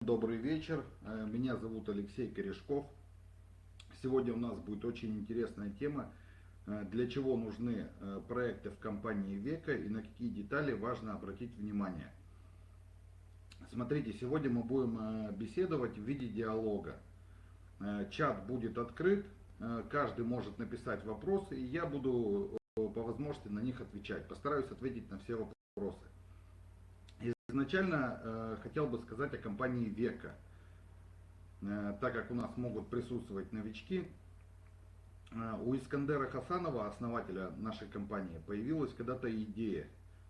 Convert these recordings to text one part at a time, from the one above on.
Добрый вечер, э, меня зовут Алексей Корешков. Сегодня у нас будет очень интересная тема, э, для чего нужны э, проекты в компании Века и на какие детали важно обратить внимание. Смотрите, сегодня мы будем беседовать в виде диалога. Чат будет открыт, каждый может написать вопросы, и я буду по возможности на них отвечать. Постараюсь ответить на все вопросы. Изначально э, хотел бы сказать о компании Века. Э, так как у нас могут присутствовать новички, э, у Искандера Хасанова, основателя нашей компании, появилась когда-то идея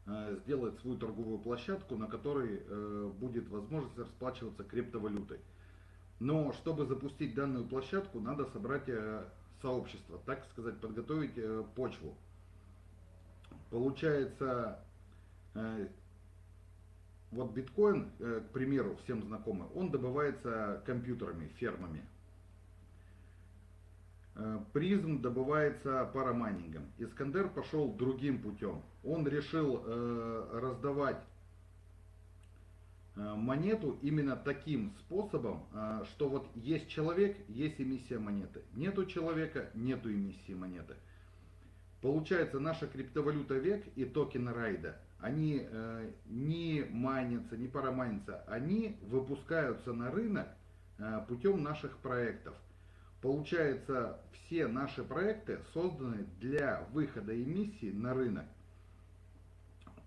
э, сделать свою торговую площадку, на которой э, будет возможность расплачиваться криптовалютой. Но чтобы запустить данную площадку, надо собрать э, сообщество, так сказать, подготовить э, почву. Получается, э, вот биткоин, э, к примеру, всем знакомый, он добывается компьютерами, фермами. Э, призм добывается парамайнингом. Искандер пошел другим путем. Он решил э, раздавать монету именно таким способом, что вот есть человек, есть эмиссия монеты. Нету человека, нету эмиссии монеты. Получается, наша криптовалюта век и токен райда – они э, не майнятся, не парамайнятся, они выпускаются на рынок э, путем наших проектов. Получается, все наши проекты созданы для выхода эмиссии на рынок.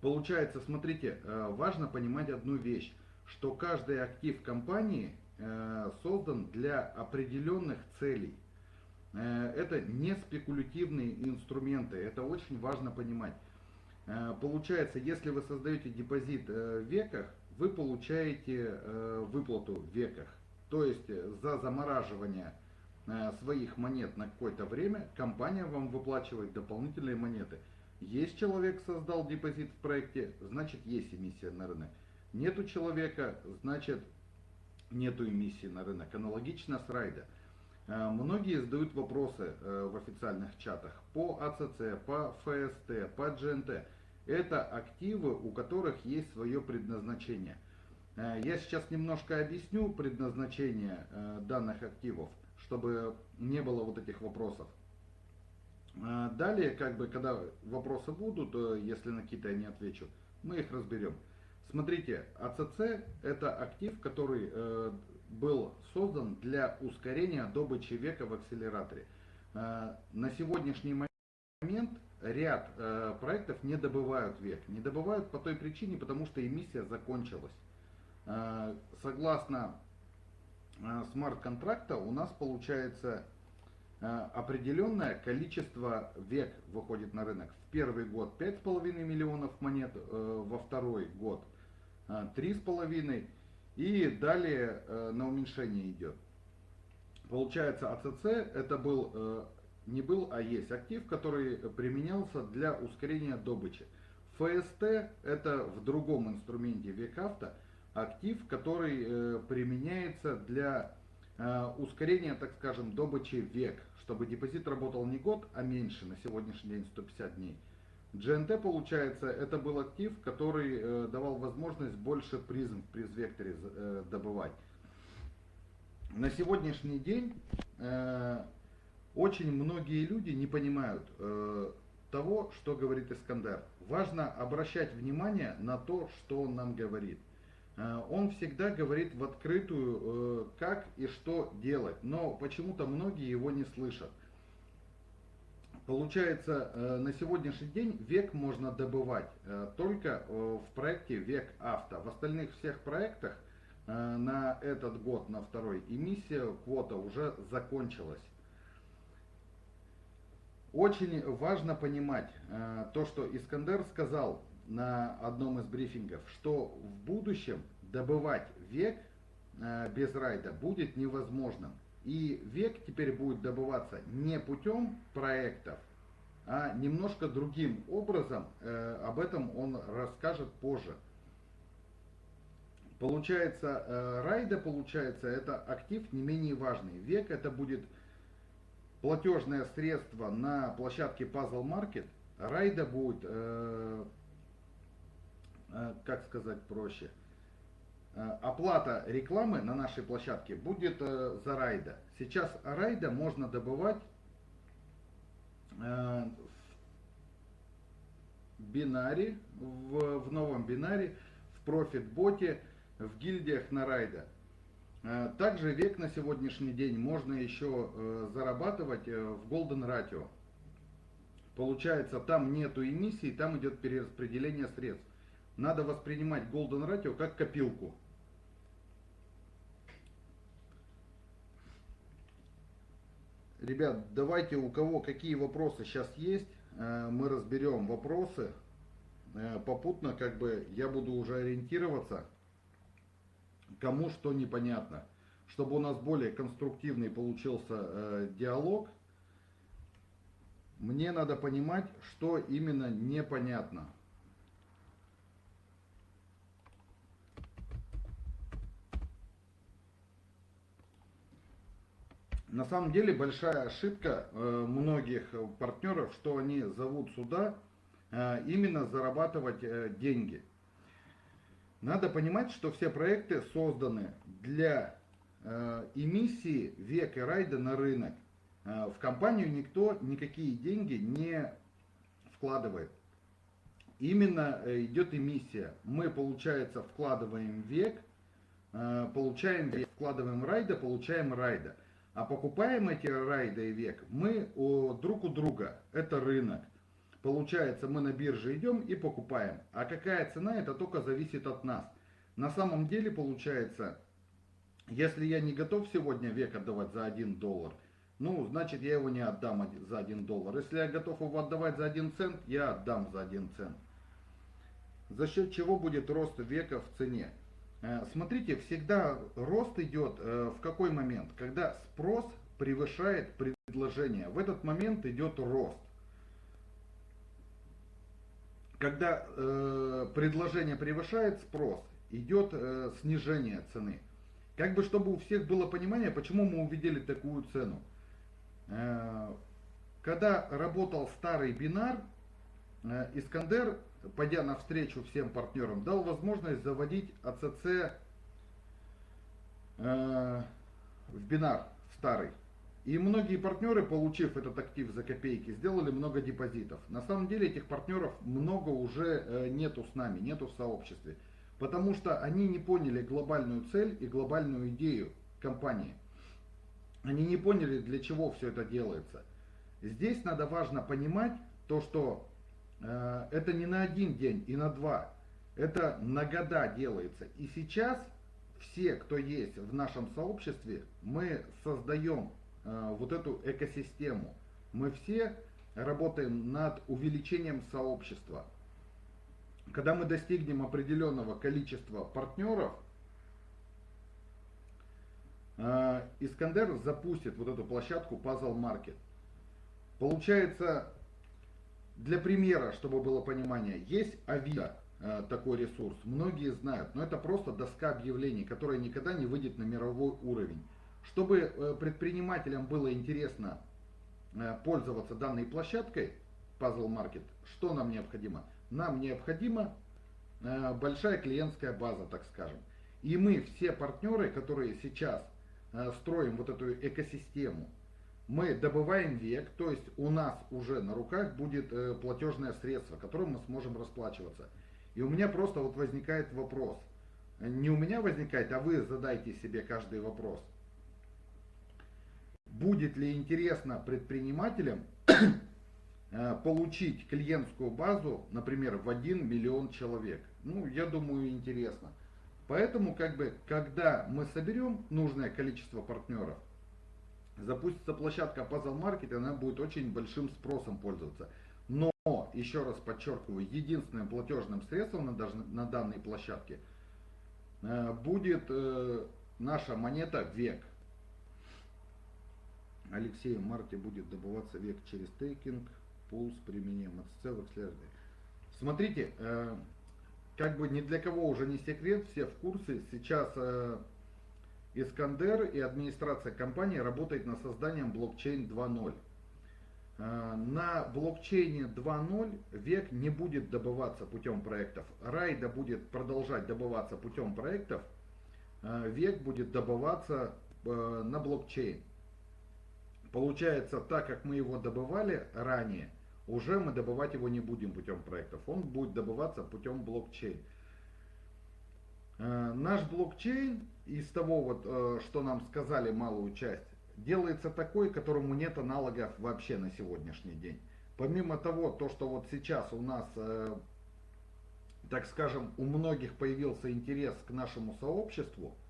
Получается, смотрите, э, важно понимать одну вещь, что каждый актив компании э, создан для определенных целей. Э, это не спекулятивные инструменты, это очень важно понимать. Э, получается, если вы создаете депозит э, в веках, вы получаете э, выплату в веках. То есть за замораживание своих монет на какое-то время компания вам выплачивает дополнительные монеты. Есть человек создал депозит в проекте, значит есть эмиссия на рынок. Нету человека, значит нету эмиссии на рынок. Аналогично с райда. Многие задают вопросы в официальных чатах по АЦЦ, по ФСТ, по GNT. Это активы, у которых есть свое предназначение. Э, я сейчас немножко объясню предназначение э, данных активов, чтобы не было вот этих вопросов. Э, далее, как бы, когда вопросы будут, если на какие-то я не отвечу, мы их разберем. Смотрите, АЦЦ это актив, который был создан для ускорения добычи века в акселераторе. На сегодняшний момент ряд э, проектов не добывают век. Не добывают по той причине, потому что эмиссия закончилась. Э, согласно э, смарт-контракта у нас получается э, определенное количество век выходит на рынок. В первый год 5,5 миллионов монет, э, во второй год э, 3,5 и далее э, на уменьшение идет. Получается АЦЦ это был э, не был, а есть актив, который применялся для ускорения добычи. ФСТ это в другом инструменте векавто актив, который э, применяется для э, ускорения, так скажем, добычи век, чтобы депозит работал не год, а меньше, на сегодняшний день 150 дней. GNT, получается, это был актив, который э, давал возможность больше призм в призвекторе э, добывать. На сегодняшний день э, очень многие люди не понимают э, того, что говорит Искандер. Важно обращать внимание на то, что он нам говорит. Э, он всегда говорит в открытую, э, как и что делать, но почему-то многие его не слышат. Получается, э, на сегодняшний день век можно добывать э, только э, в проекте Век Авто. В остальных всех проектах э, на этот год, на второй, эмиссия квота уже закончилась. Очень важно понимать э, то, что Искандер сказал на одном из брифингов, что в будущем добывать век э, без райда будет невозможным. И век теперь будет добываться не путем проектов, а немножко другим образом. Э, об этом он расскажет позже. Получается, райда, получается, это актив не менее важный. Век это будет платежное средство на площадке Puzzle Market, райда будет, э, э, как сказать проще, э, оплата рекламы на нашей площадке будет э, за райда. Сейчас райда можно добывать э, в бинаре, в, в новом бинаре, в профит-боте, в гильдиях на райда. Э, Также век на сегодняшний день можно еще э, зарабатывать э, в Golden Ratio. Получается, там нету эмиссии, там идет перераспределение средств. Надо воспринимать Golden Ratio как копилку. Ребят, давайте у кого какие вопросы сейчас есть, мы разберем вопросы. Попутно как бы я буду уже ориентироваться, кому что непонятно. Чтобы у нас более конструктивный получился э, диалог, мне надо понимать, что именно непонятно. На самом деле большая ошибка э, многих партнеров, что они зовут сюда э, именно зарабатывать э, деньги. Надо понимать, что все проекты созданы для эмиссии век и райда на рынок. В компанию никто никакие деньги не вкладывает. Именно идет эмиссия. Мы, получается, вкладываем век, получаем век, вкладываем райда, получаем райда. А покупаем эти райда и век мы друг у друга. Это рынок. Получается, мы на бирже идем и покупаем. А какая цена, это только зависит от нас. На самом деле, получается, если я не готов сегодня век отдавать за 1 доллар, ну, значит, я его не отдам за 1 доллар. Если я готов его отдавать за 1 цент, я отдам за 1 цент. За счет чего будет рост века в цене? Э, смотрите, всегда рост идет э, в какой момент? Когда спрос превышает предложение. В этот момент идет рост. Когда э, предложение превышает спрос, идет снижение цены. Как бы чтобы у всех было понимание, почему мы увидели такую цену. Когда работал старый бинар, Искандер пойдя навстречу всем партнерам, дал возможность заводить АЦЦ э, в бинар старый. И многие партнеры, получив этот актив за копейки, сделали много депозитов. На самом деле этих партнеров много уже э, нету с нами, нету в сообществе. Потому что они не поняли глобальную цель и глобальную идею компании. Они не поняли, для чего все это делается. Здесь надо важно понимать то, что Э, это не на один день и на два. Это на года делается. И сейчас все, кто есть в нашем сообществе, мы создаем вот эту экосистему. Мы все работаем над увеличением сообщества. Когда мы достигнем определенного количества партнеров, э, Искандер запустит вот эту площадку Puzzle Market. Получается, для примера, чтобы было понимание, есть Авито, э, такой ресурс, многие знают, но это просто доска объявлений, которая никогда не выйдет на мировой уровень. Чтобы э, предпринимателям было интересно э, пользоваться данной площадкой, Puzzle Market, что нам необходимо? Нам необходима большая клиентская база, так скажем. И мы, все партнеры, которые сейчас строим вот эту экосистему, мы добываем век, то есть у нас уже на руках будет э, платежное средство, которым мы сможем расплачиваться. И у меня просто вот возникает вопрос. Не у меня возникает, а вы задайте себе каждый вопрос. Будет ли интересно предпринимателям э, получить клиентскую базу, например, в 1 миллион человек? Ну, я думаю, интересно. Поэтому, как бы, когда мы соберем нужное количество партнеров, запустится площадка Puzzle Market, она будет очень большим спросом пользоваться. Но, еще раз подчеркиваю, единственным платежным средством на, на данной площадке э, будет э, наша монета ВЕК. Алексей в марте будет добываться век через стейкинг, пул с применением в XLRD. Смотрите, э, как бы ни для кого уже не секрет, все в курсе, сейчас Искандер и администрация компании работает над созданием блокчейн 2.0. Э, на блокчейне 2.0 век не будет добываться путем проектов. Райда будет продолжать добываться путем проектов. век будет добываться на блокчейн. Получается, так как мы его добывали ранее, уже мы добывать его не будем путем проектов. Он будет добываться путем блокчейн. Наш блокчейн из того, вот, что нам сказали малую часть, делается такой, которому нет аналогов вообще на сегодняшний день. Помимо того, то, что вот сейчас у нас, э, так скажем, у многих появился интерес к нашему сообществу, э,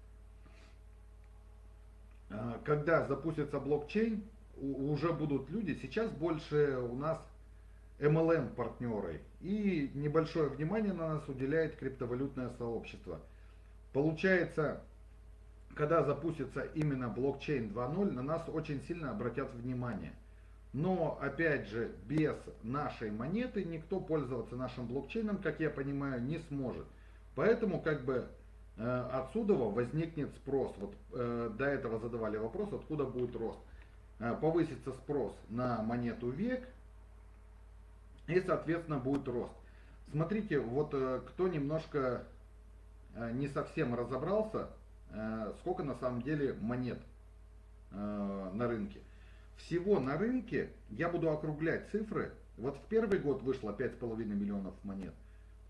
когда запустится блокчейн, уже будут люди, сейчас больше у нас MLM партнеры и небольшое внимание на нас уделяет криптовалютное сообщество. Получается, когда запустится именно блокчейн 2.0, на нас очень сильно обратят внимание. Но, опять же, без нашей монеты никто пользоваться нашим блокчейном, как я понимаю, не сможет. Поэтому, как бы, отсюда возникнет спрос. Вот э, до этого задавали вопрос, откуда будет рост. Э, повысится спрос на монету век, и, соответственно, будет рост. Смотрите, вот кто немножко не совсем разобрался, Э, сколько на самом деле монет э, на рынке. Всего на рынке, я буду округлять цифры, вот в первый год вышло 5,5 миллионов монет,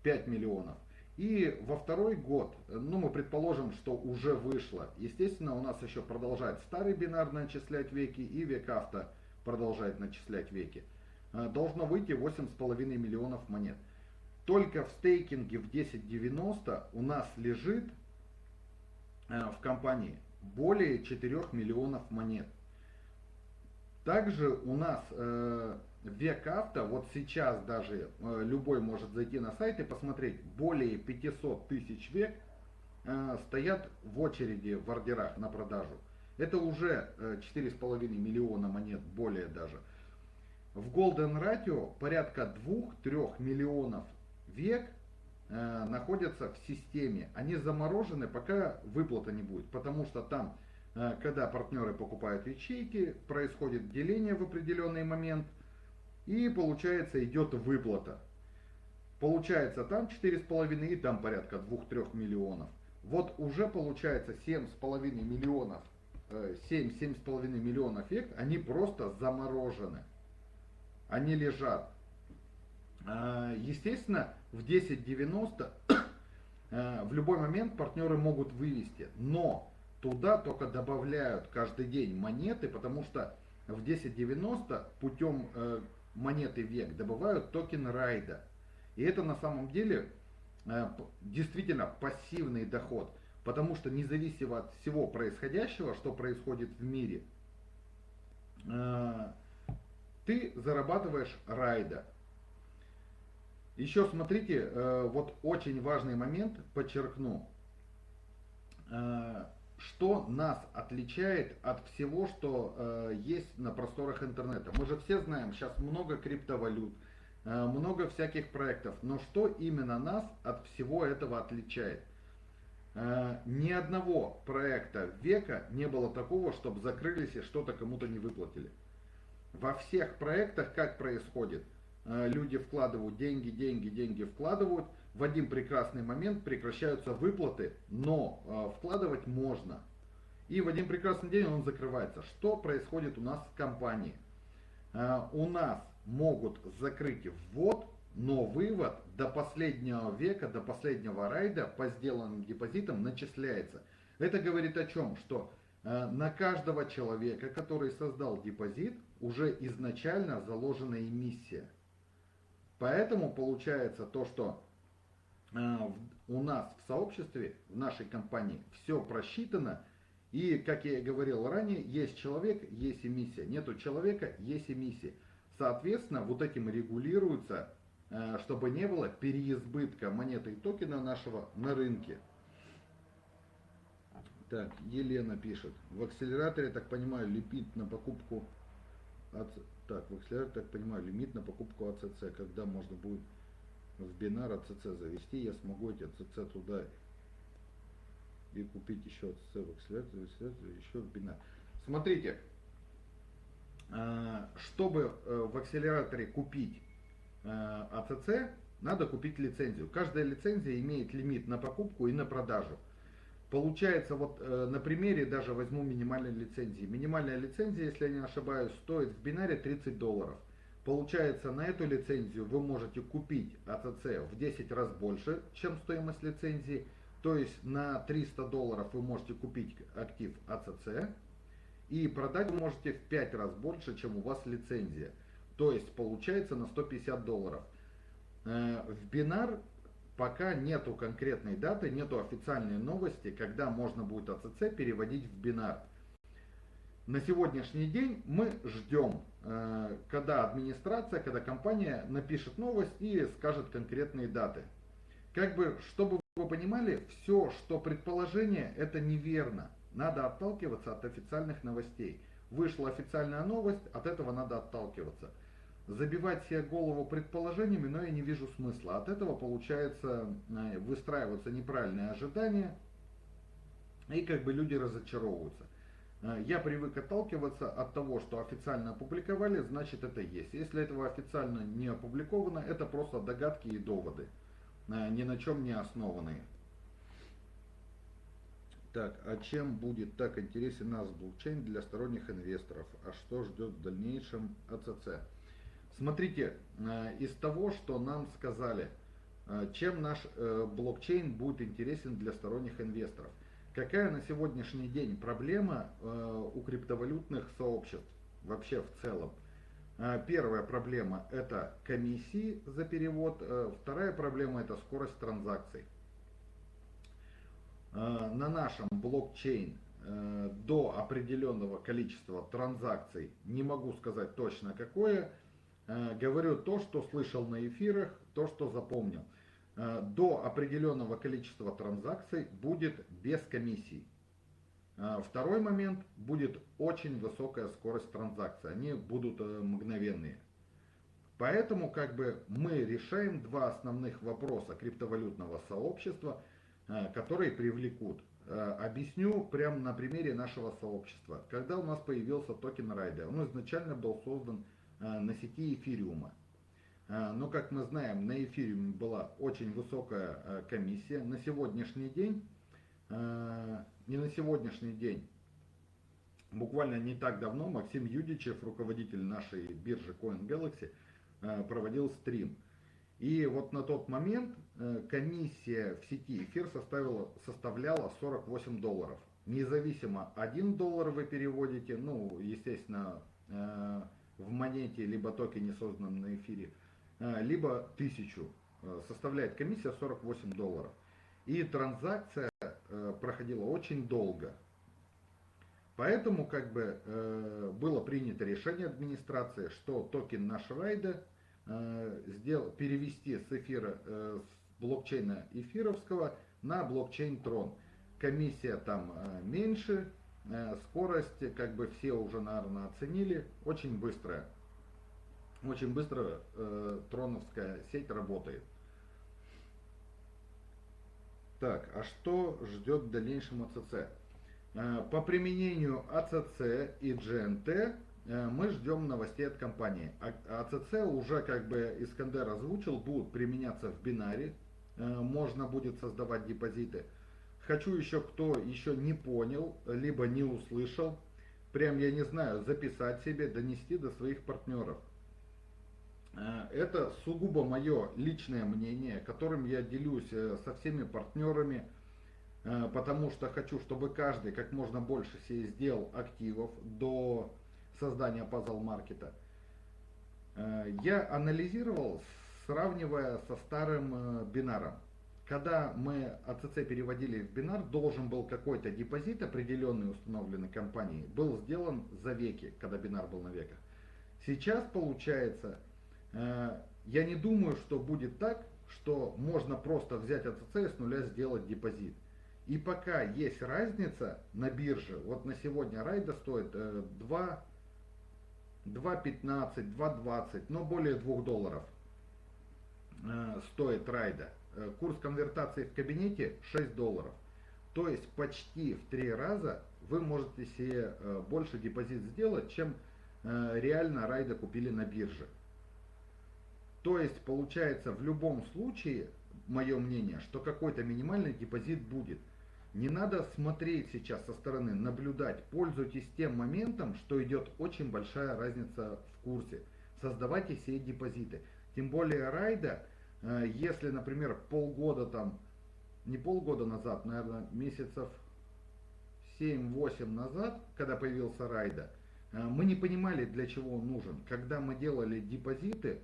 5 миллионов. И во второй год, ну мы предположим, что уже вышло, естественно у нас еще продолжает старый бинар начислять веки и век авто продолжает начислять веки. Э, должно выйти 8,5 миллионов монет. Только в стейкинге в 1090 у нас лежит Э, в компании более 4 миллионов монет. Также у нас э, век авто, вот сейчас даже э, любой может зайти на сайт и посмотреть, более 500 тысяч век э, стоят в очереди в ордерах на продажу. Это уже э, 4,5 миллиона монет, более даже. В Golden Ratio порядка 2-3 миллионов век Э, находятся в системе. Они заморожены, пока выплата не будет. Потому что там, э, когда партнеры покупают ячейки, происходит деление в определенный момент. И получается идет выплата. Получается там 4,5 и там порядка 2-3 миллионов. Вот уже получается 7,5 миллионов, 7-7,5 э, миллионов эффект, они просто заморожены. Они лежат. А, естественно, в 10.90 э, в любой момент партнеры могут вывести, но туда только добавляют каждый день монеты, потому что в 10.90 путем э, монеты век добывают токен райда. И это на самом деле э, действительно пассивный доход, потому что независимо от всего происходящего, что происходит в мире, ты зарабатываешь райда. Еще смотрите, э, вот очень важный момент, подчеркну, э, что нас отличает от всего, что э, есть на просторах интернета. Мы же все знаем, сейчас много криптовалют, много всяких проектов, но что именно нас от всего этого отличает? Ни одного проекта века не было такого, чтобы закрылись и что-то кому-то не выплатили. Во всех проектах как происходит – Э, люди вкладывают деньги, деньги, деньги вкладывают, в один прекрасный момент прекращаются выплаты, но э, вкладывать можно. И в один прекрасный день он закрывается. Что происходит у нас с компанией? Э, у нас могут закрыть ввод, но вывод до последнего века, до последнего райда по сделанным депозитам начисляется. Это говорит о чем? Что на каждого человека, который создал депозит, уже изначально заложена эмиссия. Поэтому получается то, что у нас в сообществе, в нашей компании все просчитано. И, как я и говорил ранее, есть человек, есть эмиссия. Нету человека, есть эмиссия. Соответственно, вот этим регулируется, э, чтобы не было переизбытка монеты и токена нашего на рынке. Так, Елена пишет. В акселераторе, так понимаю, лепит на покупку так, в XLR, так понимаю, лимит на покупку АЦЦ. Когда можно будет в бинар АЦЦ завести, я смогу эти АЦЦ туда и купить еще АЦЦ в в еще в бинар. Смотрите, а, чтобы э, в акселераторе купить э, АЦЦ, надо купить лицензию. Каждая лицензия имеет лимит на покупку и на продажу. Получается, вот э, на примере даже возьму минимальной лицензии. Минимальная лицензия, если я не ошибаюсь, стоит в бинаре 30 долларов. Получается, на эту лицензию вы можете купить АЦЦ в 10 раз больше, чем стоимость лицензии. То есть на 300 долларов вы можете купить актив АЦЦ и продать вы можете в 5 раз больше, чем у вас лицензия. То есть получается на 150 долларов. Э, в бинар пока нету конкретной даты, нету официальной новости, когда можно будет АЦЦ переводить в бинар. На сегодняшний день мы ждем, э, когда администрация, когда компания напишет новость и скажет конкретные даты. Как бы, чтобы вы понимали, все, что предположение, это неверно. Надо отталкиваться от официальных новостей. Вышла официальная новость, от этого надо отталкиваться забивать себе голову предположениями, но я не вижу смысла. От этого получается э, выстраиваться неправильные ожидания, и как бы люди разочаровываются. Э, я привык отталкиваться от того, что официально опубликовали, значит это есть. Если этого официально не опубликовано, это просто догадки и доводы, э, ни на чем не основанные. Так, а чем будет так интересен нас блокчейн для сторонних инвесторов? А что ждет в дальнейшем АЦЦ? Смотрите, э, из того, что нам сказали, чем наш блокчейн будет интересен для сторонних инвесторов. Какая на сегодняшний день проблема у криптовалютных сообществ вообще в целом? Первая проблема это комиссии за перевод, вторая проблема это скорость транзакций. На нашем блокчейн до определенного количества транзакций, не могу сказать точно какое, Э, говорю то, что слышал на эфирах, то, что запомнил. Э, до определенного количества транзакций будет без комиссий. Э, второй момент, будет очень высокая скорость транзакций, они будут мгновенные. Поэтому как бы мы решаем два основных вопроса криптовалютного сообщества, которые привлекут. Объясню прямо на примере нашего сообщества. Когда у нас появился токен Райда, он изначально был создан Э, на сети эфириума. Э, но, как мы знаем, на эфириуме была очень высокая э, комиссия. На сегодняшний день, не на сегодняшний день, буквально не так давно Максим Юдичев, руководитель нашей биржи CoinGalaxy, проводил стрим. И вот на тот момент комиссия в сети эфир составила, составляла 48 долларов. Независимо 1 доллар вы переводите, ну, естественно, в монете, либо токене, созданном на эфире, а, либо 1000. А, составляет комиссия 48 долларов. И транзакция а, проходила очень долго. Поэтому как бы было принято решение администрации, что токен наш райда сделал, перевести с эфира, с блокчейна эфировского на блокчейн Трон. Комиссия там меньше, Э, скорость, как бы все уже, наверное, оценили, очень быстрая. Очень быстро э, троновская сеть работает. Так, а что ждет в дальнейшем АЦЦ? Э, по применению АЦЦ и GNT э, мы ждем новостей от компании. А, АЦЦ уже, как бы Искандер озвучил, будут применяться в бинаре. Э, можно будет создавать депозиты. Хочу еще, кто еще не понял, либо не услышал, прям, я не знаю, записать себе, донести до своих партнеров. Э, это сугубо мое личное мнение, которым я делюсь э, со всеми партнерами, э, потому что хочу, чтобы каждый как можно больше себе сделал активов до создания пазл-маркета. Я анализировал, сравнивая со старым бинаром когда мы АЦЦ переводили в бинар, должен был какой-то депозит определенный установленной компанией, был сделан за веки, когда бинар был на веках. Сейчас получается, я не думаю, что будет так, что можно просто взять АЦЦ и с нуля сделать депозит. И пока есть разница на бирже, вот на сегодня райда стоит 2, 2.15, 2.20, но более 2 долларов э, стоит райда. Э, курс конвертации в кабинете 6 долларов. То есть почти в 3 раза вы можете себе э, больше депозит сделать, чем э, реально райда купили на бирже. То есть получается в любом случае, мое мнение, что какой-то минимальный депозит будет. Не надо смотреть сейчас со стороны, наблюдать. Пользуйтесь тем моментом, что идет очень большая разница в курсе. Создавайте все депозиты. Тем более райда, э, если, например, полгода там, не полгода назад, наверное, месяцев 7-8 назад, когда появился райда, э, мы не понимали, для чего он нужен. Когда мы делали депозиты,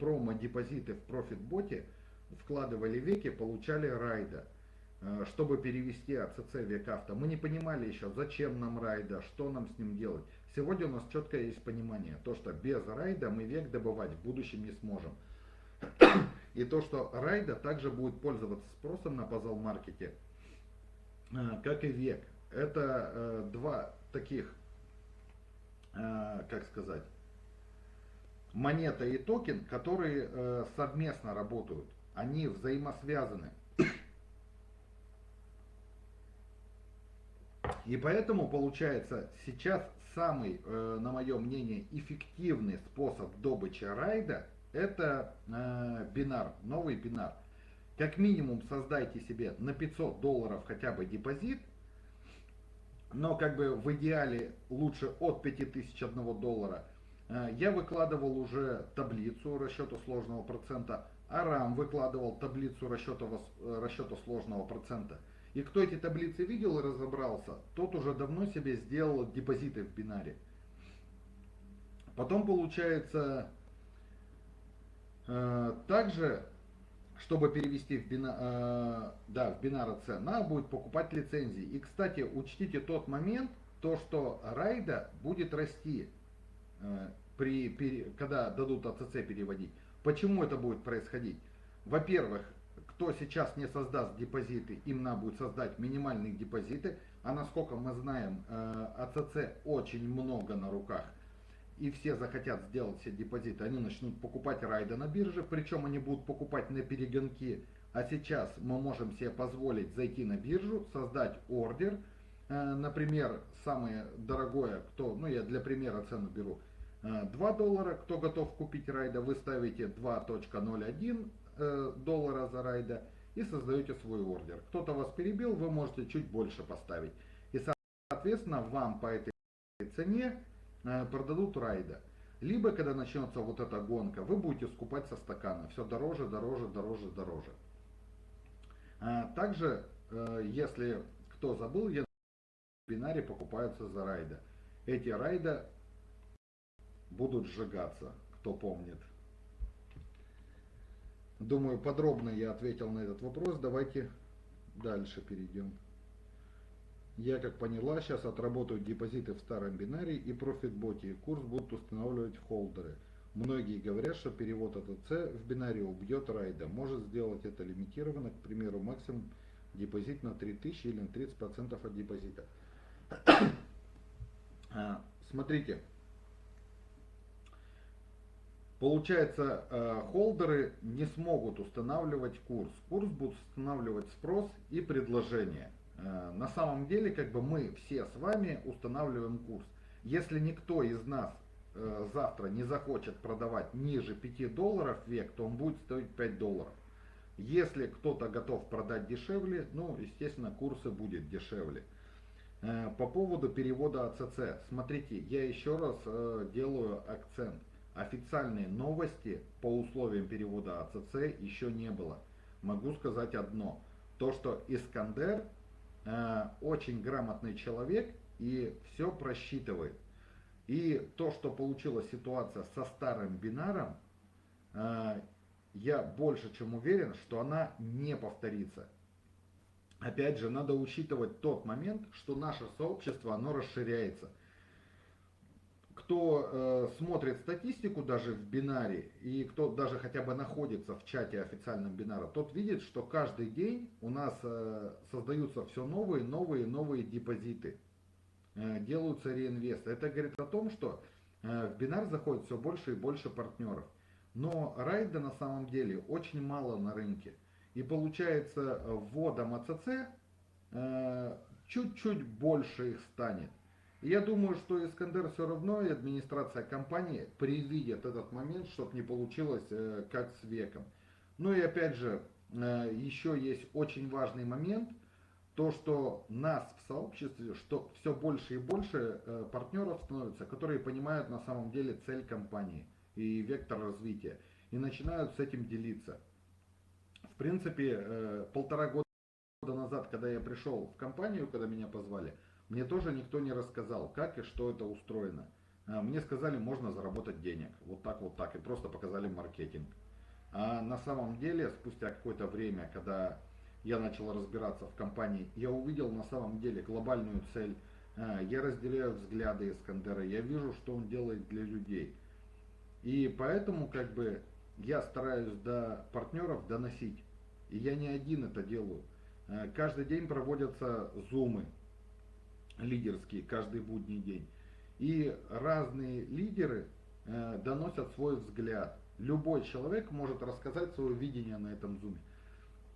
промо-депозиты в профитботе, вкладывали веки, получали райда. Э, чтобы перевести в век Мы не понимали еще, зачем нам райда, что нам с ним делать. Сегодня у нас четкое есть понимание, то что без райда мы век добывать в будущем не сможем. И то, что райда также будет пользоваться спросом на пазл-маркете, э, как и век. Это э, два таких, как сказать, монета и токен, которые совместно работают. Они взаимосвязаны. И поэтому получается сейчас самый, э, на мое мнение, эффективный способ добычи райда это э, бинар, новый бинар. Как минимум создайте себе на 500 долларов хотя бы депозит, но как бы в идеале лучше от 5000 одного доллара. Э, я выкладывал уже таблицу расчета сложного процента, Арам выкладывал таблицу расчета, расчета сложного процента. И кто эти таблицы видел и разобрался, тот уже давно себе сделал депозиты в бинаре. Потом получается, э, также, чтобы перевести в, бина, э, да, в бинар C, надо будет покупать лицензии. И, кстати, учтите тот момент, то, что райда будет расти, э, при, при, когда дадут АЦЦ переводить. Почему это будет происходить? Во-первых, кто сейчас не создаст депозиты, им надо будет создать минимальные депозиты. А насколько мы знаем, э, АЦЦ очень много на руках. И все захотят сделать все депозиты, они начнут покупать райды на бирже, причем они будут покупать на перегонки. А сейчас мы можем себе позволить зайти на биржу, создать ордер. Э, например, самое дорогое, кто, ну я для примера цену беру, 2 э, доллара, кто готов купить райда, вы ставите 2.01, Э, доллара за райда и создаете свой ордер. Кто-то вас перебил, вы можете чуть больше поставить. И соответственно вам по этой цене э, продадут райда. Либо когда начнется вот эта гонка, вы будете скупать со стакана. Все дороже, дороже, дороже, дороже. Также, если кто забыл, я в бинаре покупаются за райда. Эти райда будут сжигаться, кто помнит. Думаю, подробно я ответил на этот вопрос. Давайте дальше перейдем. Я, как поняла, сейчас отработают депозиты в старом бинаре и профитботе. Курс будут устанавливать холдеры. Многие говорят, что перевод АТЦ в бинаре убьет райда. Может сделать это лимитированно, к примеру, максимум депозит на 3000 или на 30% от депозита. А, смотрите, Получается, э, холдеры не смогут устанавливать курс. Курс будут устанавливать спрос и предложение. Э, на самом деле, как бы мы все с вами устанавливаем курс. Если никто из нас э, завтра не захочет продавать ниже 5 долларов век, то он будет стоить 5 долларов. Если кто-то готов продать дешевле, ну, естественно, курсы будет дешевле. По поводу перевода АЦЦ. Смотрите, я еще раз делаю акцент официальной новости по условиям перевода АЦЦ еще не было. Могу сказать одно. То, что Искандер э, очень грамотный человек и все просчитывает. И то, что получилась ситуация со старым бинаром, э, я больше чем уверен, что она не повторится. Опять же, надо учитывать тот момент, что наше сообщество, оно расширяется кто э, смотрит статистику даже в бинаре, и кто даже хотя бы находится в чате официальном бинара, тот видит, что каждый день у нас э, создаются все новые, новые, новые депозиты. Э, делаются реинвесты. Это говорит о том, что э, в бинар заходит все больше и больше партнеров. Но райда на самом деле очень мало на рынке. И получается вводом АЦЦ э, чуть-чуть больше их станет. Я думаю, что Искандер все равно и администрация компании предвидит этот момент, чтобы не получилось э, как с веком. Ну и опять же, э, еще есть очень важный момент, то, что нас в сообществе, что все больше и больше э, партнеров становится, которые понимают на самом деле цель компании и вектор развития, и начинают с этим делиться. В принципе, полтора года назад, когда я пришел в компанию, когда меня позвали, мне тоже никто не рассказал, как и что это устроено. Э, мне сказали, можно заработать денег, вот так, вот так, и просто показали маркетинг. А на самом деле, спустя какое-то время, когда я начал разбираться в компании, я увидел на самом деле глобальную цель, э, я разделяю взгляды Искандера, я вижу, что он делает для людей. И поэтому как бы я стараюсь до партнеров доносить. И я не один это делаю. Э, каждый день проводятся зумы лидерские, каждый будний день. И разные лидеры э, доносят свой взгляд. Любой человек может рассказать свое видение на этом зуме.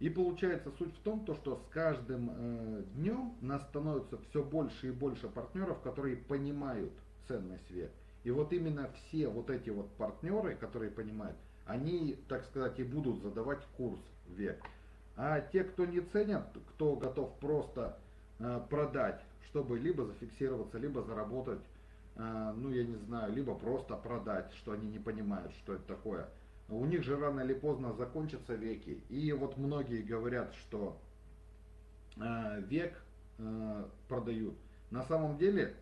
И получается суть в том, то, что с каждым э, днем нас становится все больше и больше партнеров, которые понимают ценность век. И вот именно все вот эти вот партнеры, которые понимают, они, так сказать, и будут задавать курс век. А те, кто не ценят, кто готов просто э, продать, чтобы либо зафиксироваться, либо заработать, э, ну я не знаю, либо просто продать, что они не понимают, что это такое – у них же рано или поздно закончатся веки. И вот многие говорят, что э, век э, продают. На самом деле,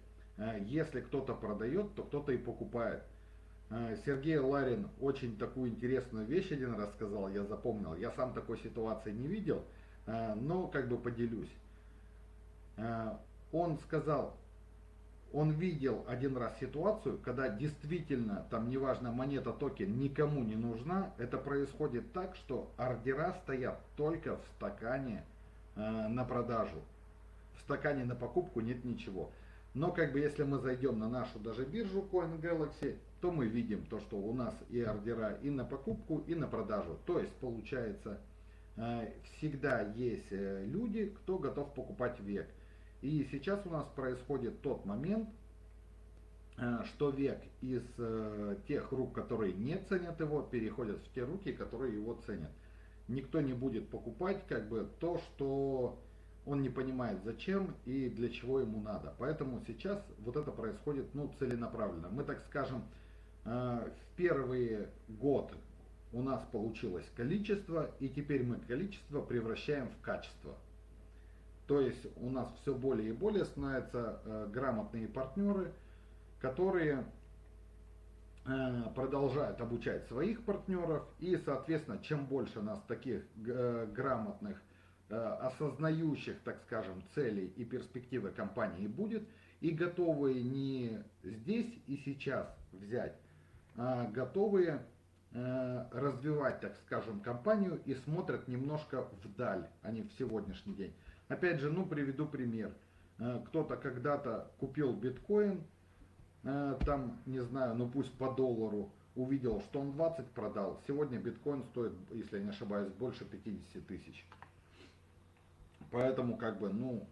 если кто-то продает, то кто-то и покупает. Сергей Ларин очень такую интересную вещь один раз сказал, я запомнил. Я сам такой ситуации не видел, но как бы поделюсь. Он сказал, он видел один раз ситуацию, когда действительно, там неважно, монета токен никому не нужна, это происходит так, что ордера стоят только в стакане э, на продажу. В стакане на покупку нет ничего. Но как бы если мы зайдем на нашу даже биржу Coin то мы видим то, что у нас и ордера и на покупку, и на продажу. То есть получается, э, всегда есть э, люди, кто готов покупать век. И сейчас у нас происходит тот момент, э, что век из э, тех рук, которые не ценят его, переходят в те руки, которые его ценят. Никто не будет покупать как бы то, что он не понимает зачем и для чего ему надо. Поэтому сейчас вот это происходит ну, целенаправленно. Мы так скажем, э, в первый год у нас получилось количество, и теперь мы количество превращаем в качество. То есть у нас все более и более становятся э, грамотные партнеры, которые э, продолжают обучать своих партнеров. И, соответственно, чем больше нас таких э, грамотных, э, осознающих, так скажем, целей и перспективы компании будет, и готовые не здесь и сейчас взять, а готовые э, развивать, так скажем, компанию и смотрят немножко вдаль, а не в сегодняшний день. Опять же, ну приведу пример. Э, кто-то когда-то купил биткоин, э, там, не знаю, ну пусть по доллару, увидел, что он 20 продал. Сегодня биткоин стоит, если я не ошибаюсь, больше 50 тысяч. Поэтому, как бы, ну,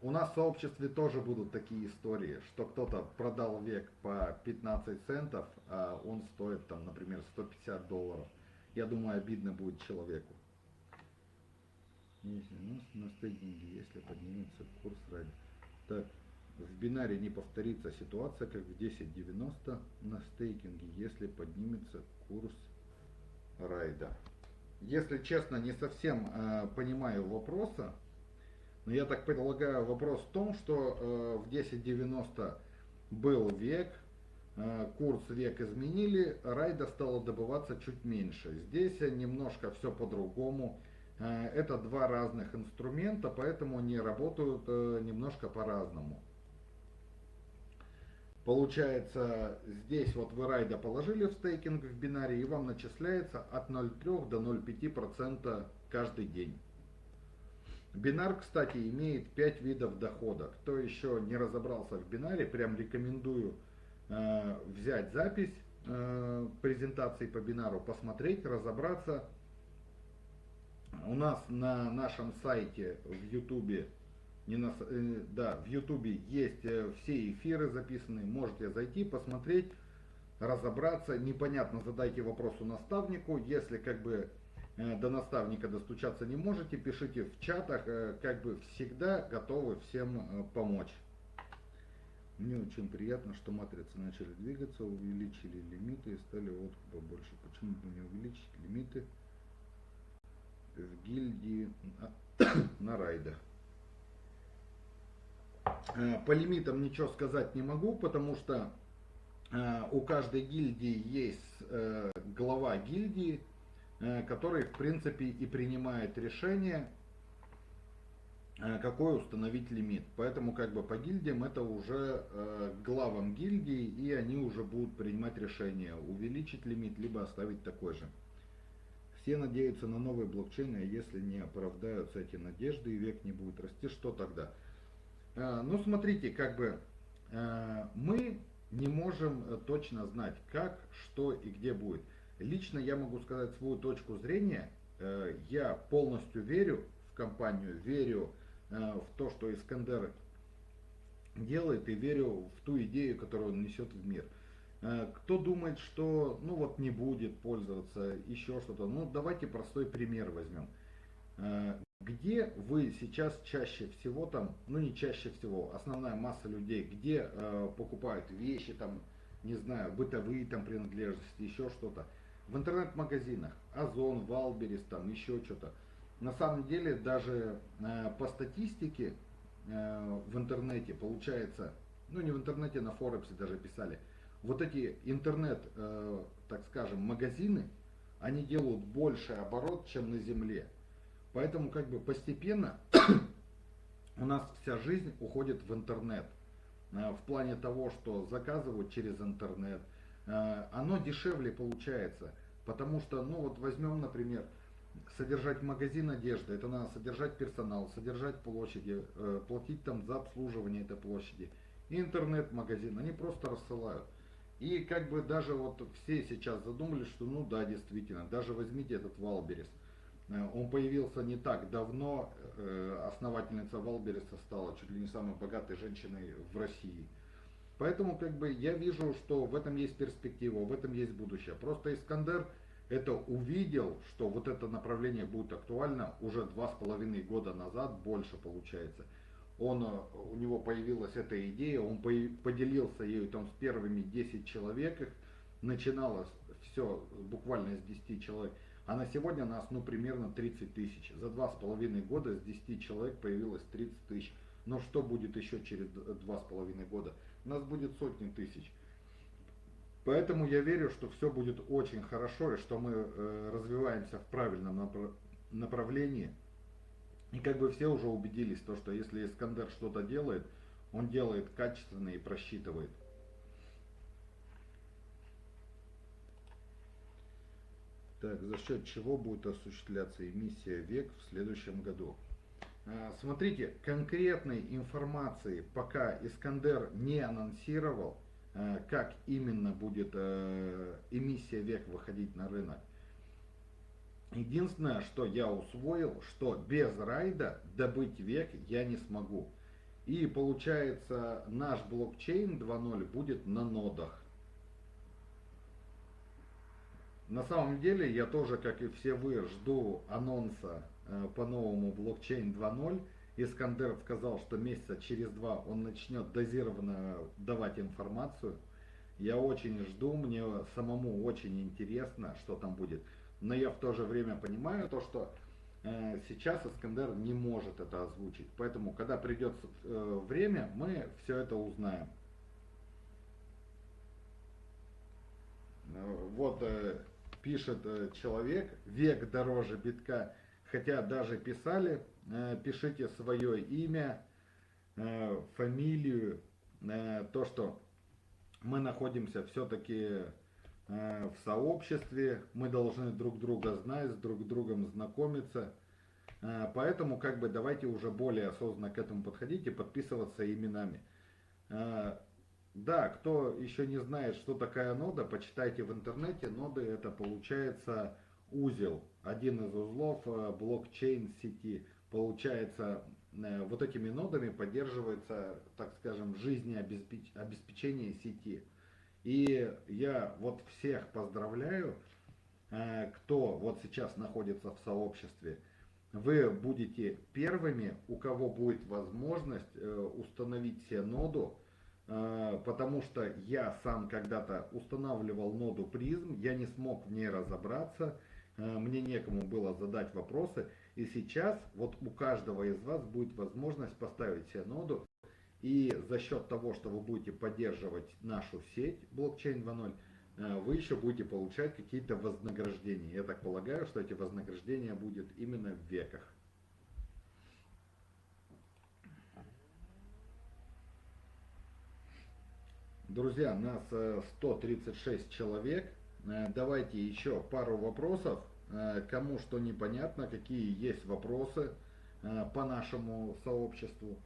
у нас в сообществе тоже будут такие истории, что кто-то продал век по 15 центов, а он стоит, там, например, 150 долларов. Я думаю, обидно будет человеку. Если у нас на стейкинге, если поднимется курс ради. Так, в бинаре не повторится ситуация, как в 10.90 на стейкинге, если поднимется курс райда. Если честно, не совсем э, понимаю вопроса, но я так предполагаю, вопрос в том, что э, в 10.90 был век, э, курс век изменили, райда стала добываться чуть меньше. Здесь немножко все по-другому. Э, это два разных инструмента, поэтому они работают э, немножко по-разному. Получается, здесь вот вы райда положили в стейкинг в бинаре, и вам начисляется от 0,3 до 0,5% каждый день. Бинар, кстати, имеет 5 видов дохода. Кто еще не разобрался в бинаре, прям рекомендую э, взять запись э, презентации по бинару, посмотреть, разобраться у нас на нашем сайте в Ютубе, не на, э, да, в Ютубе есть э, все эфиры записаны, можете зайти, посмотреть, разобраться. Непонятно, задайте вопрос у наставнику. Если как бы э, до наставника достучаться не можете, пишите в чатах, э, как бы всегда готовы всем э, помочь. Мне очень приятно, что матрицы начали двигаться, увеличили лимиты и стали вот побольше. Почему бы не увеличить лимиты в гильдии на, райдах? По лимитам ничего сказать не могу, потому что у каждой гильдии есть глава гильдии, который в принципе и принимает решение Э, какой установить лимит. Поэтому как бы по гильдиям это уже э, главам гильдии и они уже будут принимать решение увеличить лимит либо оставить такой же. Все надеются на новый блокчейн, а если не оправдаются эти надежды и век не будет расти, что тогда? Э, ну смотрите, как бы э, мы не можем э, точно знать, как, что и где будет. Лично я могу сказать свою точку зрения. Э, я полностью верю в компанию, верю Э, в то, что Искандер делает, и верю в ту идею, которую он несет в мир. Э, кто думает, что ну вот не будет пользоваться, еще что-то, ну давайте простой пример возьмем. Э, где вы сейчас чаще всего там, ну не чаще всего, основная масса людей, где покупают вещи там, не знаю, бытовые там принадлежности, еще что-то. В интернет-магазинах, Озон, Валберис, там еще что-то на самом деле даже э, по статистике э, в интернете получается, ну не в интернете, на Форексе даже писали, вот эти интернет, э, так скажем, магазины, они делают больше оборот, чем на земле. Поэтому как бы постепенно у нас вся жизнь уходит в интернет. В плане того, что заказывают через интернет. Оно дешевле получается. Потому что, ну вот возьмем, например, содержать магазин одежды, это надо содержать персонал, содержать площади, э, платить там за обслуживание этой площади. И интернет-магазин, они просто рассылают. И как бы даже вот все сейчас задумались, что ну да, действительно, даже возьмите этот Wildberries. Э, он появился не так давно, э, основательница Wildberries 'а стала чуть ли не самой богатой женщиной в России. Поэтому как бы я вижу, что в этом есть перспектива, в этом есть будущее. Просто Искандер это увидел, что вот это направление будет актуально уже два с половиной года назад, больше получается. Он, э, у него появилась эта идея, он поделился ею там с первыми 10 человек, начиналось все буквально с 10 человек, а на сегодня нас ну примерно 30 тысяч. За два с половиной года с 10 человек появилось 30 тысяч. Но что будет еще через два с половиной года? У нас будет сотни тысяч. Поэтому я верю, что все будет очень хорошо и что мы э, развиваемся в правильном направлении. И как бы все уже убедились, то, что если Искандер что-то делает, он делает качественно и просчитывает. Так, за счет чего будет осуществляться эмиссия ВЕК в следующем году? А, смотрите, конкретной информации пока Искандер не анонсировал, Э, как именно будет эмиссия век выходить на рынок. Единственное, что я усвоил, что без райда добыть век я не смогу. И получается наш блокчейн 2.0 будет на нодах. На самом деле я тоже, как и все вы, жду анонса э, по новому блокчейн 2.0. Искандер сказал, что месяца через два он начнет дозированно давать информацию. Я очень жду, мне самому очень интересно, что там будет. Но я в то же время понимаю то, что э, сейчас Искандер не может это озвучить. Поэтому, когда придет э, время, мы все это узнаем. Э, вот э, пишет э, человек, век дороже битка, хотя даже писали, Э, пишите свое имя, э, фамилию, э, то, что мы находимся все-таки в сообществе, мы должны друг друга знать, с друг другом знакомиться. Поэтому как бы давайте уже более осознанно к этому подходить и подписываться именами. Да, кто еще не знает, что такая нода, почитайте в интернете. Ноды это получается узел, один из узлов блокчейн сети. Получается, э, вот этими нодами поддерживается, так скажем, жизнеобеспечение сети. И я вот всех поздравляю, э, кто вот сейчас находится в сообществе, вы будете первыми, у кого будет возможность э, установить себе ноду, э, потому что я сам когда-то устанавливал ноду призм, я не смог в ней разобраться, мне некому было задать вопросы, и сейчас вот у каждого из вас будет возможность поставить себе ноду, и за счет того, что вы будете поддерживать нашу сеть блокчейн 2.0, э, вы еще будете получать какие-то вознаграждения. Я так полагаю, что эти вознаграждения будут именно в веках. Друзья, нас 136 э, человек. Э, давайте еще пару вопросов. Кому что непонятно, какие есть вопросы по нашему сообществу.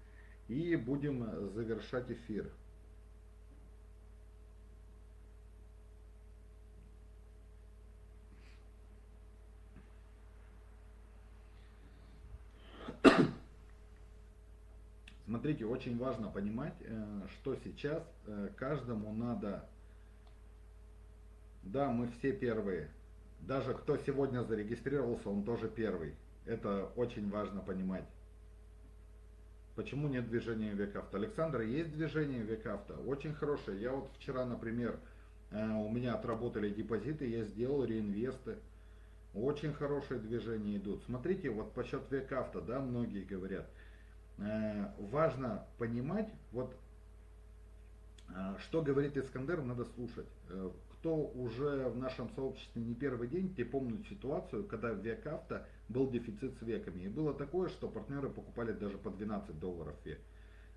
И будем завершать эфир. Смотрите, очень важно понимать, э, что сейчас э, каждому надо, да, мы все первые, даже кто сегодня зарегистрировался, он тоже первый. Это очень важно понимать. Почему нет движения векавто? Александр, есть движение векавто, очень хорошее. Я вот вчера, например, э, у меня отработали депозиты, я сделал реинвесты. Очень хорошие движения идут. Смотрите, вот по счет векавто, да, многие говорят. Э, важно понимать, вот э, что говорит Искандер, надо слушать кто уже в нашем сообществе не первый день, те помнят ситуацию, когда в век авто был дефицит с веками. И было такое, что партнеры покупали даже по 12 долларов век.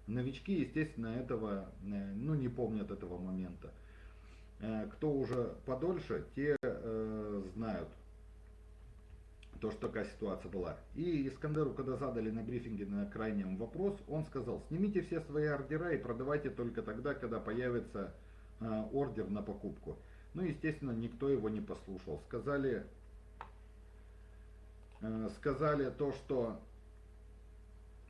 Новички, естественно, этого э, ну, не помнят этого момента. Э, кто уже подольше, те э, знают, то, что такая ситуация была. И Искандеру, когда задали на брифинге на крайнем вопрос, он сказал, снимите все свои ордера и продавайте только тогда, когда появится э, ордер на покупку. Ну, естественно, никто его не послушал. Сказали, э, сказали то, что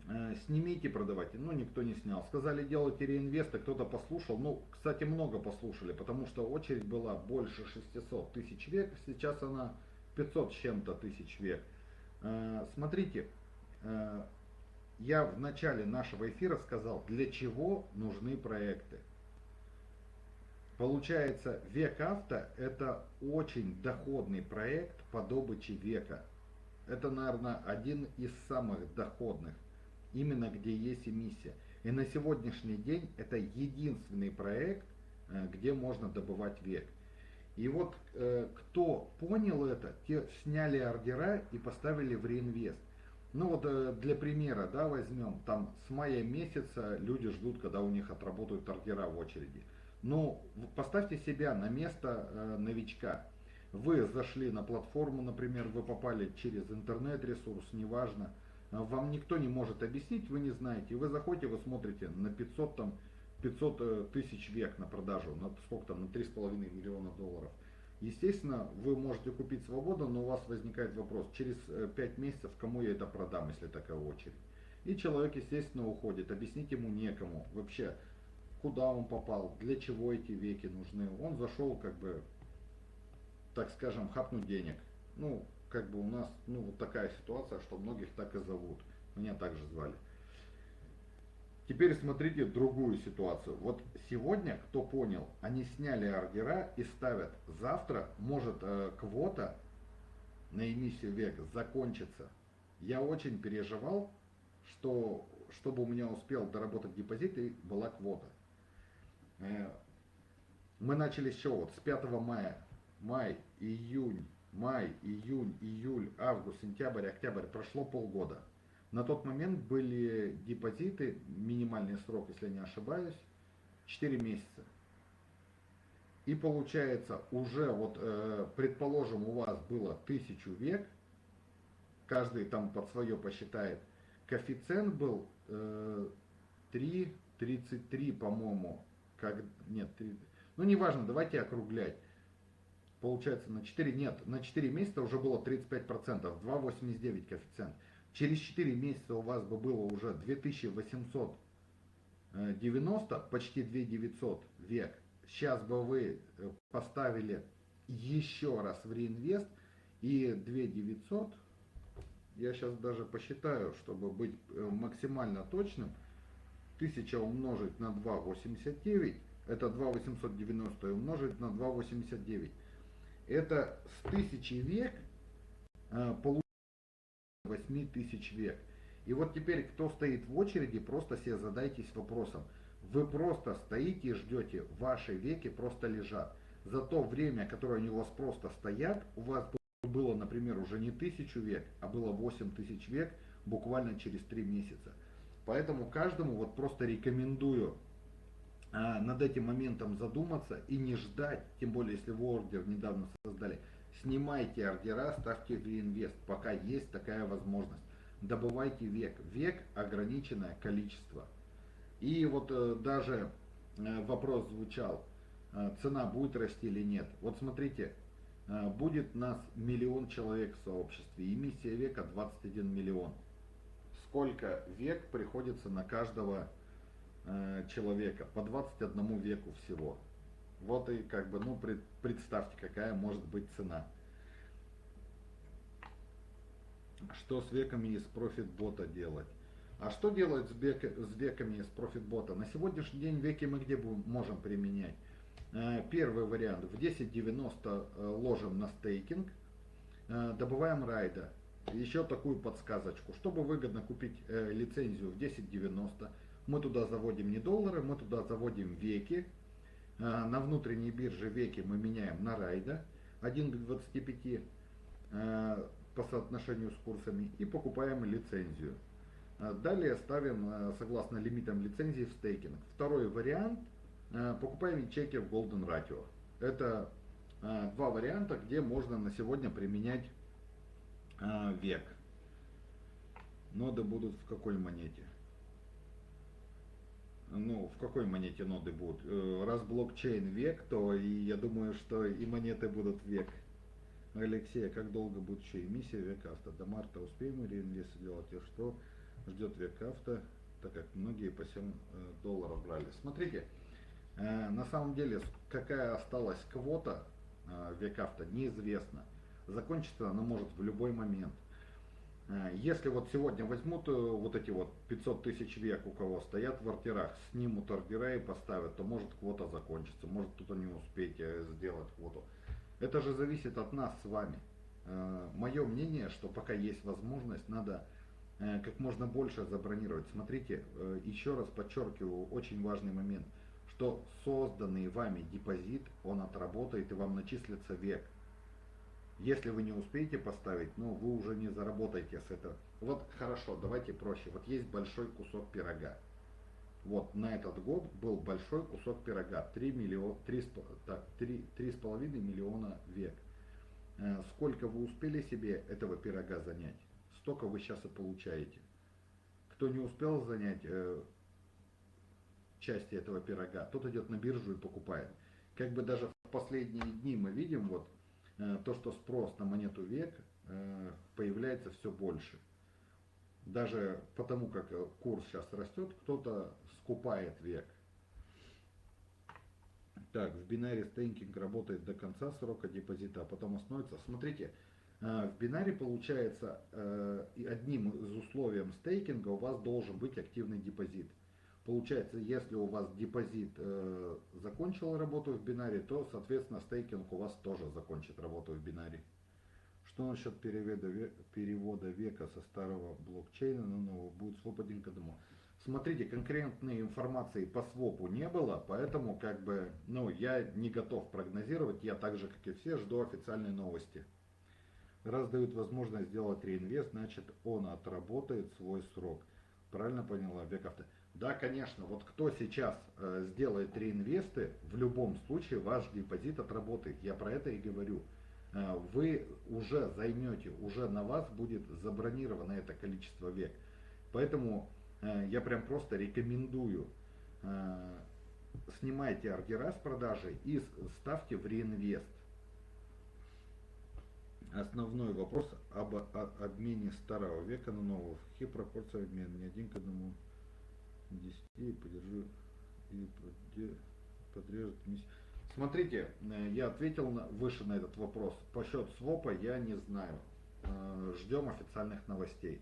э, снимите, продавайте. Ну, никто не снял. Сказали, делайте реинвесты, кто-то послушал. Ну, кстати, много послушали, потому что очередь была больше 600 тысяч век, сейчас она 500 с чем-то тысяч век. Э, смотрите, э, я в начале нашего эфира сказал, для чего нужны проекты. Получается, век авто это очень доходный проект по добыче века. Это, наверное, один из самых доходных, именно где есть эмиссия. И на сегодняшний день это единственный проект, э, где можно добывать век. И вот э, кто понял это, те сняли ордера и поставили в реинвест. Ну вот э, для примера, да, возьмем, там с мая месяца люди ждут, когда у них отработают ордера в очереди. Ну, поставьте себя на место э, новичка. Вы зашли на платформу, например, вы попали через интернет-ресурс, неважно. Вам никто не может объяснить, вы не знаете. Вы заходите, вы смотрите на 500, там, 500 э, тысяч век на продажу, на сколько там, на 3,5 миллиона долларов. Естественно, вы можете купить свободу, но у вас возникает вопрос, через 5 э, месяцев кому я это продам, если такая очередь. И человек, естественно, уходит. Объяснить ему некому. Вообще, куда он попал, для чего эти веки нужны. Он зашел, как бы, так скажем, хапнуть денег. Ну, как бы у нас, ну, вот такая ситуация, что многих так и зовут. Меня также звали. Теперь смотрите другую ситуацию. Вот сегодня, кто понял, они сняли ордера и ставят. Завтра может э, квота на эмиссию века закончиться. Я очень переживал, что чтобы у меня успел доработать депозит и была квота. Э, мы начали с чего? Вот с 5 мая. Май, июнь, май, июнь, июль, август, сентябрь, октябрь. Прошло полгода. На тот момент были депозиты, минимальный срок, если я не ошибаюсь, 4 месяца. И получается, уже вот, э, предположим, у вас было тысячу век, каждый там под свое посчитает, коэффициент был э, 3,33, по-моему, как, нет, 3, ну неважно, давайте округлять. Получается на 4, нет, на 4 месяца уже было 35%, 2,89 коэффициент. Через 4 месяца у вас бы было уже 2890, почти 2900 век. Сейчас бы вы э, поставили еще раз в реинвест и 2900, я сейчас даже посчитаю, чтобы быть э, максимально точным, 1000 умножить на 2,89, это 2,890 умножить на 2,89. Это с 1000 век э, получится 8000 век. И вот теперь, кто стоит в очереди, просто себе задайтесь вопросом. Вы просто стоите и ждете, ваши веки просто лежат. За то время, которое они у вас просто стоят, у вас было, например, уже не тысячу век, а было 8 тысяч век буквально через 3 месяца. Поэтому каждому вот просто рекомендую а, над этим моментом задуматься и не ждать, тем более если вы ордер недавно создали, снимайте ордера, ставьте в реинвест, пока есть такая возможность. Добывайте век. Век ограниченное количество. И вот э, даже э, вопрос звучал, э, цена будет расти или нет. Вот смотрите, будет нас миллион человек в сообществе, эмиссия века 21 миллион. Сколько век приходится на каждого э, человека? По 21 веку всего. Вот и как бы, ну, пред, представьте, какая может быть цена. Что с веками из профит-бота делать? А что делать с, век, с веками из профит-бота? На сегодняшний день веки мы где можем применять? Э, первый вариант. В 10.90 э, ложим на стейкинг, э, добываем райда. Еще такую подсказочку. Чтобы выгодно купить лицензию в 10.90, мы туда заводим не доллары, мы туда заводим веки. На внутренней бирже веки мы меняем на райда 1 к 25 по соотношению с курсами и покупаем лицензию. А далее ставим э, согласно лимитам лицензии в стейкинг. Второй вариант. Э, покупаем чеки в Golden Ratio. Это э, два варианта, где можно на сегодня применять век. Ноды будут в какой монете? Ну, в какой монете ноды будут? Раз блокчейн век, то и я думаю, что и монеты будут век. Алексей, как долго будет еще эмиссия век авто? До марта успеем реинвест сделать? И что? ждет век авто, так как многие по 7 э, долларов брали. Смотрите, э, на самом деле, какая осталась квота э, век авто, неизвестно. Закончится она может в любой момент. Если вот сегодня возьмут вот эти вот 500 тысяч век, у кого стоят в ордерах, снимут ордера и поставят, то может квота закончится, может кто-то не успеет сделать квоту. Это же зависит от нас с вами. Мое мнение, что пока есть возможность, надо Э, как можно больше забронировать. Смотрите, э, еще раз подчеркиваю, очень важный момент, что созданный вами депозит, он отработает и вам начислится век. Если вы не успеете поставить, ну вы уже не заработаете с этого. Вот хорошо, давайте проще. Вот есть большой кусок пирога. Вот на этот год был большой кусок пирога. 3, миллион, 3, так, 3, 3,5 миллиона век. Э, сколько вы успели себе этого пирога занять? столько вы сейчас и получаете. Кто не успел занять э, части этого пирога, тот идет на биржу и покупает. Как бы даже в последние дни мы видим вот то, что спрос на монету век э, появляется все больше. Даже потому, как э, курс сейчас растет, кто-то скупает век. Так, в бинаре стейкинг работает до конца срока депозита, а потом остановится. Смотрите, в бинаре получается э, одним из условий стейкинга у вас должен быть активный депозит. Получается, если у вас депозит э, закончил работу в бинаре, то, соответственно, стейкинг у вас тоже закончит работу в бинаре. Что насчет перевода, перевода века со старого блокчейна на новый? Будет своп один. Смотрите, конкретной информации по свопу не было, поэтому как бы, ну, я не готов прогнозировать. Я так же, как и все, жду официальной новости. Раз дают возможность сделать реинвест, значит он отработает свой срок. Правильно поняла, Бековта? Да, конечно. Вот кто сейчас э, сделает реинвесты, в любом случае ваш депозит отработает. Я про это и говорю. Э, вы уже займете, уже на вас будет забронировано это количество век. Поэтому э, я прям просто рекомендую э, снимайте ордера с продажи и ставьте в реинвест основной вопрос об обмене старого века на нового. В каких пропорциях обмен? Не один к одному. 10 и подержу и подрежет миссию. Смотрите, э, я ответил на, выше на этот вопрос. По счет свопа я не знаю. Э, Ждем официальных новостей.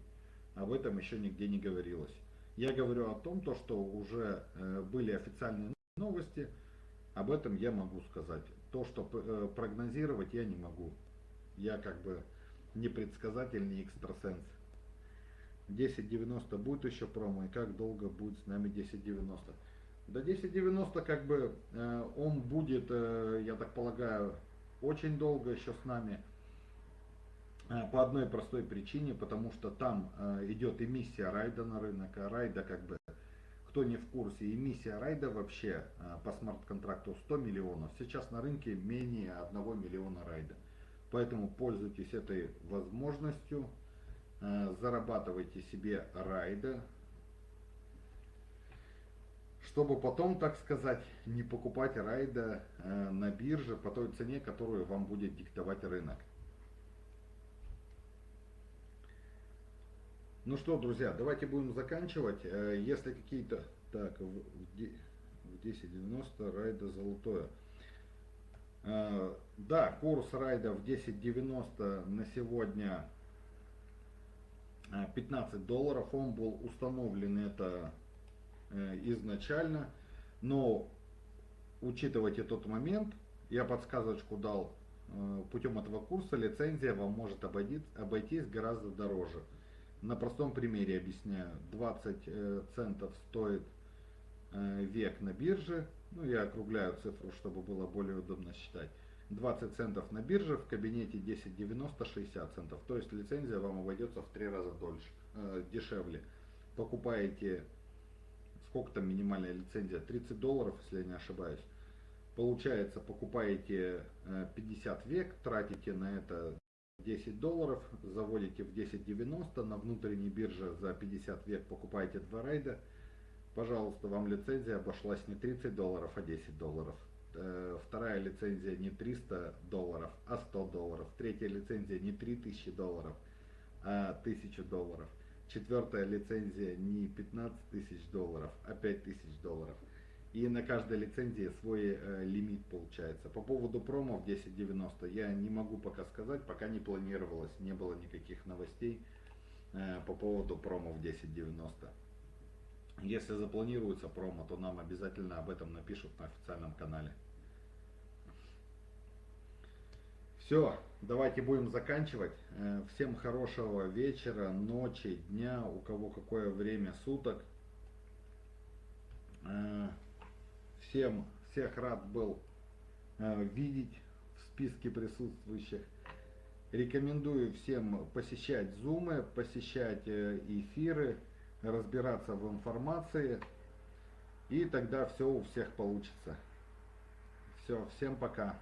Об этом еще нигде не говорилось. Я говорю о том, то, что уже э, были официальные новости. Об этом я могу сказать. То, что прогнозировать я не могу. Я как бы не предсказатель, не экстрасенс. 1090 будет еще промо и как долго будет с нами 1090. До 1090 как бы э, он будет, э, я так полагаю, очень долго еще с нами. Э, по одной простой причине, потому что там э, идет эмиссия райда на рынок. А райда как бы, кто не в курсе, эмиссия райда вообще э, по смарт-контракту 100 миллионов. Сейчас на рынке менее 1 миллиона райда. Поэтому пользуйтесь этой возможностью. Э, зарабатывайте себе райда, чтобы потом, так сказать, не покупать райда э, на бирже по той цене, которую вам будет диктовать рынок. Ну что, друзья, давайте будем заканчивать. Э, если какие-то... Так, в 10.90 райда золотое. Да, курс райда в 10.90 на сегодня 15 э, долларов. Он был установлен это э, изначально. Но учитывайте тот момент, я подсказочку дал, э, путем этого курса лицензия вам может обойтись гораздо дороже. На простом примере объясняю. 20 центов стоит век на бирже. Ну, я округляю цифру, чтобы было более удобно считать. 20 центов на бирже, в кабинете 10.90 60 центов. То есть лицензия вам обойдется в три раза дольше, э, дешевле. Покупаете, сколько там минимальная лицензия, 30 долларов, если я не ошибаюсь. Получается, покупаете 50 э, век, тратите на это 10 долларов, заводите в 10.90, на внутренней бирже за 50 век покупаете два райда. Пожалуйста, вам лицензия обошлась не 30 долларов, а 10 долларов. Э, вторая лицензия не 300 долларов, а 100 долларов. Третья лицензия не 3000 долларов, а 1000 долларов. Четвертая лицензия не 15 тысяч долларов, а 5000 долларов. И на каждой лицензии свой э, лимит получается. По поводу промо в 1090 я не могу пока сказать, пока не планировалось, не было никаких новостей э, по поводу промо в 1090. Если запланируется промо, то нам обязательно об этом напишут на официальном канале. Все, давайте будем заканчивать. Э, всем хорошего вечера, ночи, дня, у кого какое время суток. Э, всем, всех рад был э, видеть в списке присутствующих. Рекомендую всем посещать зумы, посещать эфиры, разбираться в информации. И тогда все у всех получится. Все, всем пока.